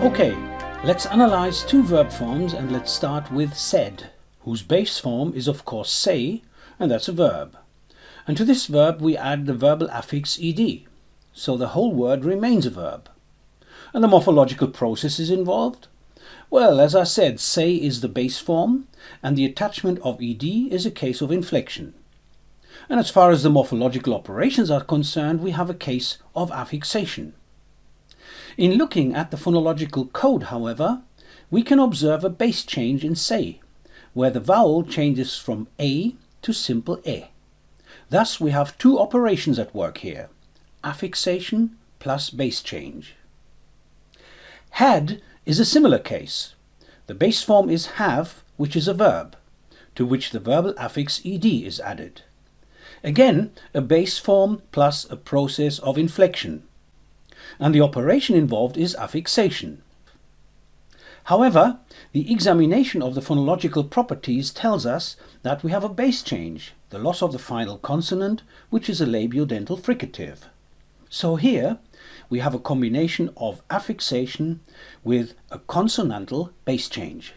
Okay, let's analyze two verb forms and let's start with said, whose base form is of course say, and that's a verb. And to this verb we add the verbal affix ed, so the whole word remains a verb. And the morphological process is involved? Well, as I said, say is the base form, and the attachment of ed is a case of inflection. And as far as the morphological operations are concerned, we have a case of affixation. In looking at the phonological code, however, we can observe a base change in say, where the vowel changes from a to simple e. Thus we have two operations at work here, affixation plus base change. Had is a similar case. The base form is have, which is a verb, to which the verbal affix ed is added. Again, a base form plus a process of inflection and the operation involved is affixation. However, the examination of the phonological properties tells us that we have a base change, the loss of the final consonant, which is a labiodental fricative. So here we have a combination of affixation with a consonantal base change.